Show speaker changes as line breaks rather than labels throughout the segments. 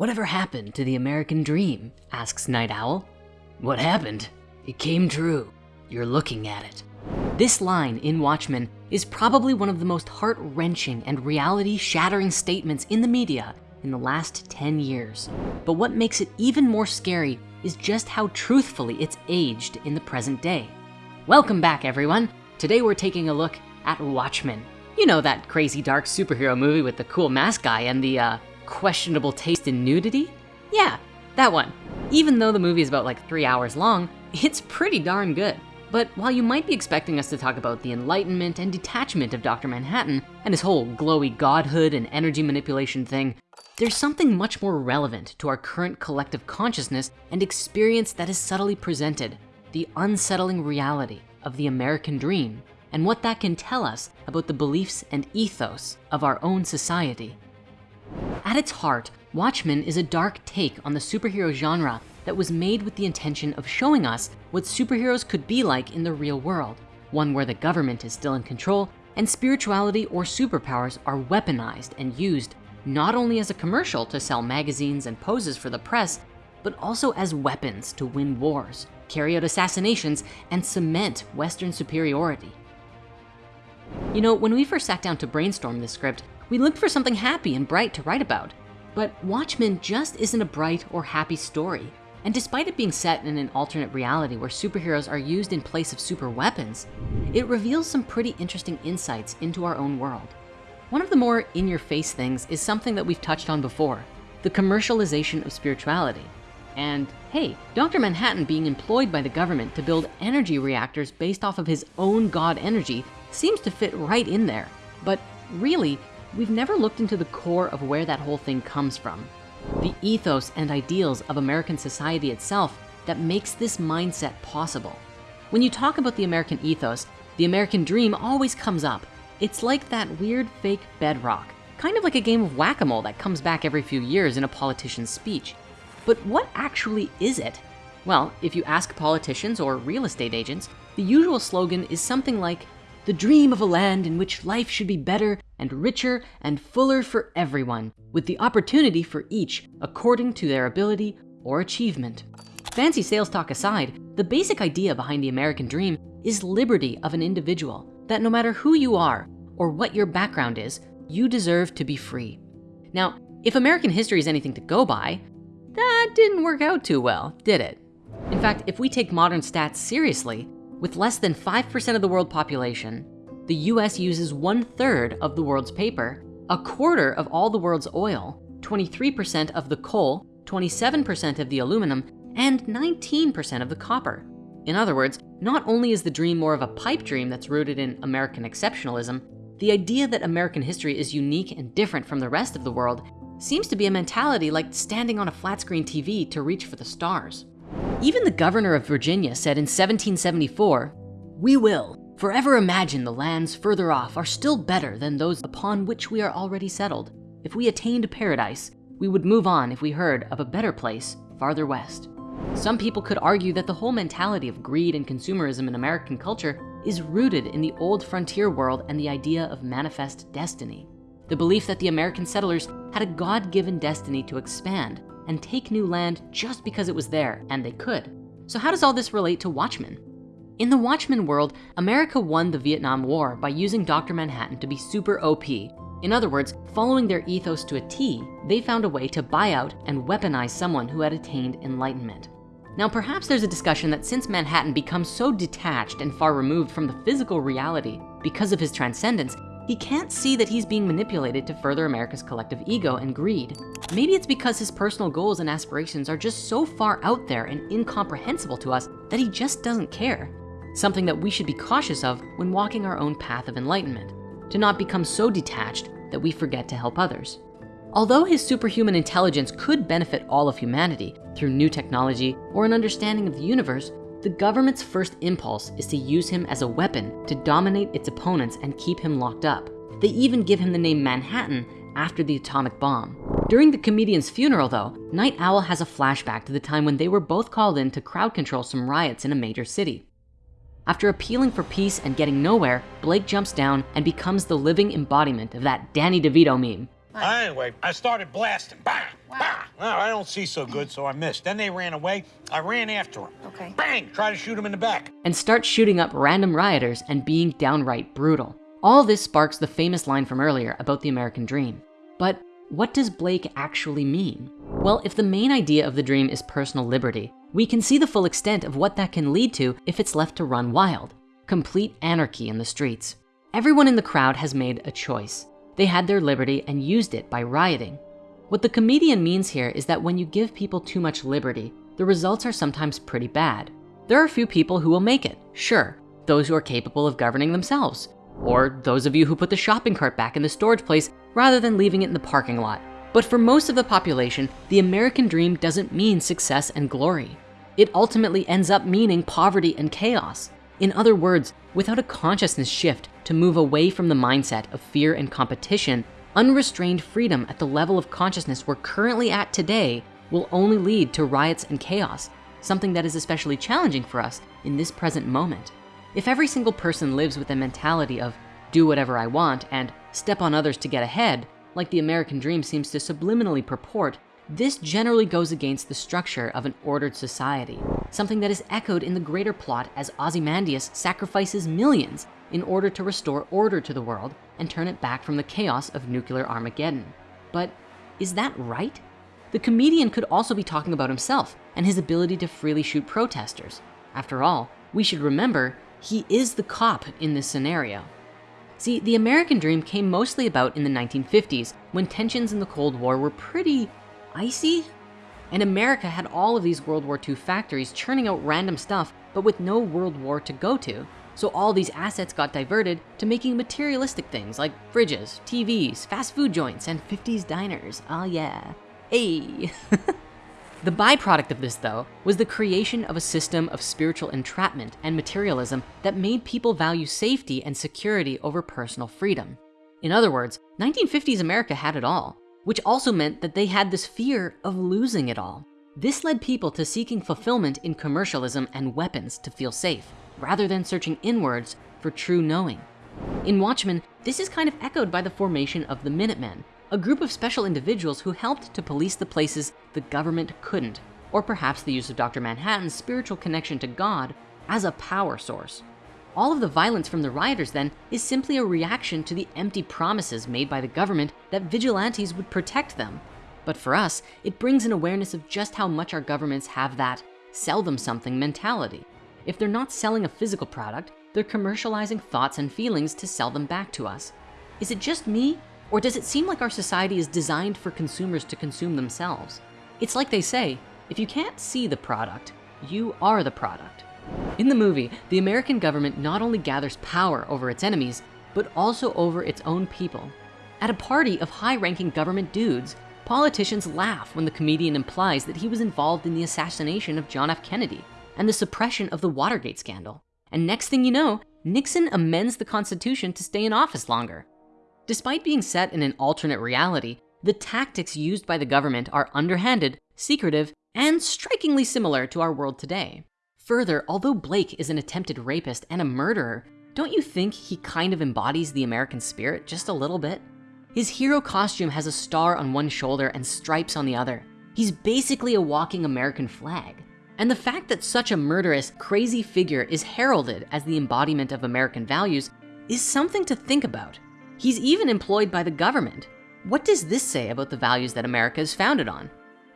Whatever happened to the American dream? asks Nite Owl. What happened? It came true. You're looking at it. This line in Watchmen is probably one of the most heart-wrenching and reality-shattering statements in the media in the last 10 years. But what makes it even more scary is just how truthfully it's aged in the present day. Welcome back, everyone. Today we're taking a look at Watchmen. You know that crazy dark superhero movie with the cool mask guy and the uh, questionable taste in nudity? Yeah, that one. Even though the movie is about like three hours long, it's pretty darn good. But while you might be expecting us to talk about the enlightenment and detachment of Dr. Manhattan and his whole glowy godhood and energy manipulation thing, there's something much more relevant to our current collective consciousness and experience that is subtly presented, the unsettling reality of the American dream and what that can tell us about the beliefs and ethos of our own society. At its heart, Watchmen is a dark take on the superhero genre that was made with the intention of showing us what superheroes could be like in the real world, one where the government is still in control and spirituality or superpowers are weaponized and used not only as a commercial to sell magazines and poses for the press, but also as weapons to win wars, carry out assassinations, and cement Western superiority. You know, when we first sat down to brainstorm this script, we looked for something happy and bright to write about. But Watchmen just isn't a bright or happy story. And despite it being set in an alternate reality where superheroes are used in place of super weapons, it reveals some pretty interesting insights into our own world. One of the more in-your-face things is something that we've touched on before, the commercialization of spirituality. And hey, Dr. Manhattan being employed by the government to build energy reactors based off of his own God energy seems to fit right in there. But really, we've never looked into the core of where that whole thing comes from. The ethos and ideals of American society itself that makes this mindset possible. When you talk about the American ethos, the American dream always comes up it's like that weird fake bedrock, kind of like a game of whack-a-mole that comes back every few years in a politician's speech. But what actually is it? Well, if you ask politicians or real estate agents, the usual slogan is something like, the dream of a land in which life should be better and richer and fuller for everyone, with the opportunity for each according to their ability or achievement. Fancy sales talk aside, the basic idea behind the American dream is liberty of an individual, that no matter who you are or what your background is, you deserve to be free. Now, if American history is anything to go by, that didn't work out too well, did it? In fact, if we take modern stats seriously, with less than 5% of the world population, the US uses one third of the world's paper, a quarter of all the world's oil, 23% of the coal, 27% of the aluminum, and 19% of the copper. In other words, not only is the dream more of a pipe dream that's rooted in American exceptionalism, the idea that American history is unique and different from the rest of the world seems to be a mentality like standing on a flat screen TV to reach for the stars. Even the governor of Virginia said in 1774, we will forever imagine the lands further off are still better than those upon which we are already settled. If we attained paradise, we would move on if we heard of a better place farther west. Some people could argue that the whole mentality of greed and consumerism in American culture is rooted in the old frontier world and the idea of manifest destiny. The belief that the American settlers had a God-given destiny to expand and take new land just because it was there and they could. So how does all this relate to Watchmen? In the Watchmen world, America won the Vietnam War by using Dr. Manhattan to be super OP. In other words, following their ethos to a T, they found a way to buy out and weaponize someone who had attained enlightenment. Now, perhaps there's a discussion that since Manhattan becomes so detached and far removed from the physical reality because of his transcendence, he can't see that he's being manipulated to further America's collective ego and greed. Maybe it's because his personal goals and aspirations are just so far out there and incomprehensible to us that he just doesn't care. Something that we should be cautious of when walking our own path of enlightenment, to not become so detached that we forget to help others. Although his superhuman intelligence could benefit all of humanity through new technology or an understanding of the universe, the government's first impulse is to use him as a weapon to dominate its opponents and keep him locked up. They even give him the name Manhattan after the atomic bomb. During the comedian's funeral though, Nite Owl has a flashback to the time when they were both called in to crowd control some riots in a major city. After appealing for peace and getting nowhere, Blake jumps down and becomes the living embodiment of that Danny DeVito meme.
Anyway, I started blasting. Bang! Bang! Well, I don't see so good, so I missed. Then they ran away. I ran after them.
Okay.
Bang! Try to shoot him in the back.
and start shooting up random rioters and being downright brutal. All this sparks the famous line from earlier about the American dream. But what does Blake actually mean? Well, if the main idea of the dream is personal liberty, we can see the full extent of what that can lead to if it's left to run wild. Complete anarchy in the streets. Everyone in the crowd has made a choice. They had their liberty and used it by rioting. What the comedian means here is that when you give people too much liberty, the results are sometimes pretty bad. There are a few people who will make it, sure, those who are capable of governing themselves, or those of you who put the shopping cart back in the storage place rather than leaving it in the parking lot. But for most of the population, the American dream doesn't mean success and glory. It ultimately ends up meaning poverty and chaos. In other words, without a consciousness shift to move away from the mindset of fear and competition, unrestrained freedom at the level of consciousness we're currently at today will only lead to riots and chaos, something that is especially challenging for us in this present moment. If every single person lives with a mentality of do whatever I want and step on others to get ahead, like the American dream seems to subliminally purport, this generally goes against the structure of an ordered society, something that is echoed in the greater plot as Ozymandias sacrifices millions in order to restore order to the world and turn it back from the chaos of nuclear Armageddon. But is that right? The comedian could also be talking about himself and his ability to freely shoot protesters. After all, we should remember he is the cop in this scenario. See, the American dream came mostly about in the 1950s when tensions in the Cold War were pretty icy. And America had all of these World War II factories churning out random stuff, but with no World War to go to. So all these assets got diverted to making materialistic things like fridges, TVs, fast food joints, and 50s diners. Oh yeah, hey. The byproduct of this though, was the creation of a system of spiritual entrapment and materialism that made people value safety and security over personal freedom. In other words, 1950s America had it all, which also meant that they had this fear of losing it all. This led people to seeking fulfillment in commercialism and weapons to feel safe, rather than searching inwards for true knowing. In Watchmen, this is kind of echoed by the formation of the Minutemen, a group of special individuals who helped to police the places the government couldn't, or perhaps the use of Dr. Manhattan's spiritual connection to God as a power source. All of the violence from the rioters then is simply a reaction to the empty promises made by the government that vigilantes would protect them. But for us, it brings an awareness of just how much our governments have that sell them something mentality. If they're not selling a physical product, they're commercializing thoughts and feelings to sell them back to us. Is it just me? Or does it seem like our society is designed for consumers to consume themselves? It's like they say, if you can't see the product, you are the product. In the movie, the American government not only gathers power over its enemies, but also over its own people. At a party of high-ranking government dudes, politicians laugh when the comedian implies that he was involved in the assassination of John F. Kennedy and the suppression of the Watergate scandal. And next thing you know, Nixon amends the Constitution to stay in office longer. Despite being set in an alternate reality, the tactics used by the government are underhanded, secretive, and strikingly similar to our world today. Further, although Blake is an attempted rapist and a murderer, don't you think he kind of embodies the American spirit just a little bit? His hero costume has a star on one shoulder and stripes on the other. He's basically a walking American flag. And the fact that such a murderous, crazy figure is heralded as the embodiment of American values is something to think about. He's even employed by the government. What does this say about the values that America is founded on?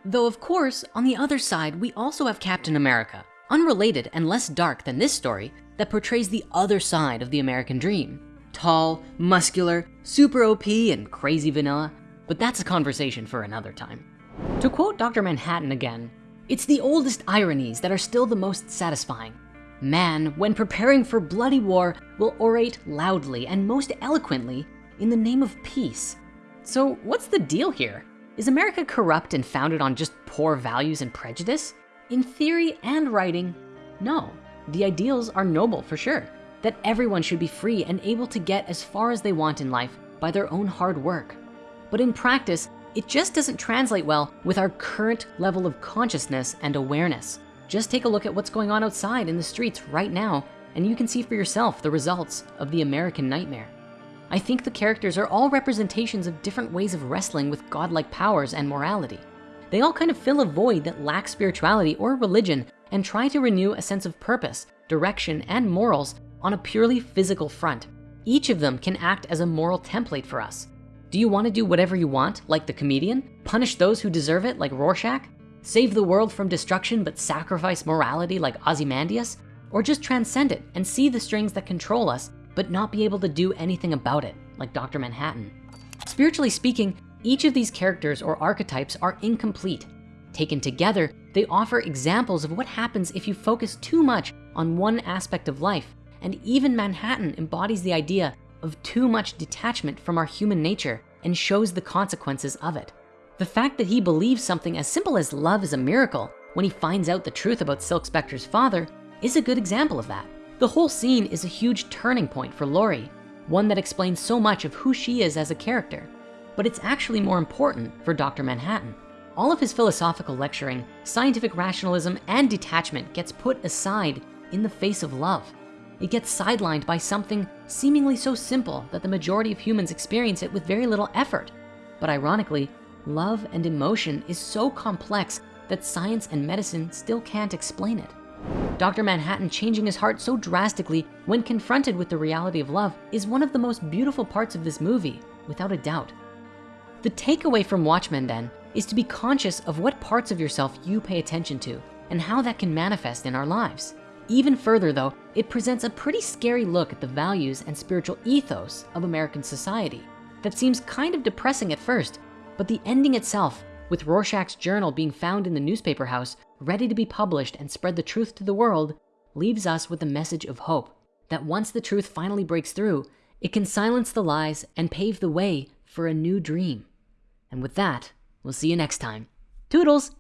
Though of course, on the other side, we also have Captain America, unrelated and less dark than this story that portrays the other side of the American dream. Tall, muscular, super OP and crazy vanilla, but that's a conversation for another time. To quote Dr. Manhattan again, it's the oldest ironies that are still the most satisfying. Man, when preparing for bloody war, will orate loudly and most eloquently in the name of peace. So what's the deal here? Is America corrupt and founded on just poor values and prejudice? In theory and writing, no. The ideals are noble for sure, that everyone should be free and able to get as far as they want in life by their own hard work. But in practice, it just doesn't translate well with our current level of consciousness and awareness. Just take a look at what's going on outside in the streets right now, and you can see for yourself the results of the American nightmare. I think the characters are all representations of different ways of wrestling with godlike powers and morality. They all kind of fill a void that lacks spirituality or religion and try to renew a sense of purpose, direction, and morals on a purely physical front. Each of them can act as a moral template for us. Do you wanna do whatever you want, like the comedian? Punish those who deserve it, like Rorschach? Save the world from destruction, but sacrifice morality like Ozymandias? Or just transcend it and see the strings that control us, but not be able to do anything about it, like Dr. Manhattan? Spiritually speaking, each of these characters or archetypes are incomplete. Taken together, they offer examples of what happens if you focus too much on one aspect of life. And even Manhattan embodies the idea of too much detachment from our human nature and shows the consequences of it. The fact that he believes something as simple as love is a miracle when he finds out the truth about Silk Spectre's father is a good example of that. The whole scene is a huge turning point for Laurie, one that explains so much of who she is as a character. But it's actually more important for Dr. Manhattan. All of his philosophical lecturing, scientific rationalism, and detachment gets put aside in the face of love. It gets sidelined by something seemingly so simple that the majority of humans experience it with very little effort. But ironically, love and emotion is so complex that science and medicine still can't explain it. Dr. Manhattan changing his heart so drastically when confronted with the reality of love is one of the most beautiful parts of this movie, without a doubt. The takeaway from Watchmen then is to be conscious of what parts of yourself you pay attention to and how that can manifest in our lives. Even further though, it presents a pretty scary look at the values and spiritual ethos of American society that seems kind of depressing at first, but the ending itself with Rorschach's journal being found in the newspaper house, ready to be published and spread the truth to the world, leaves us with a message of hope that once the truth finally breaks through, it can silence the lies and pave the way for a new dream. And with that, we'll see you next time. Toodles!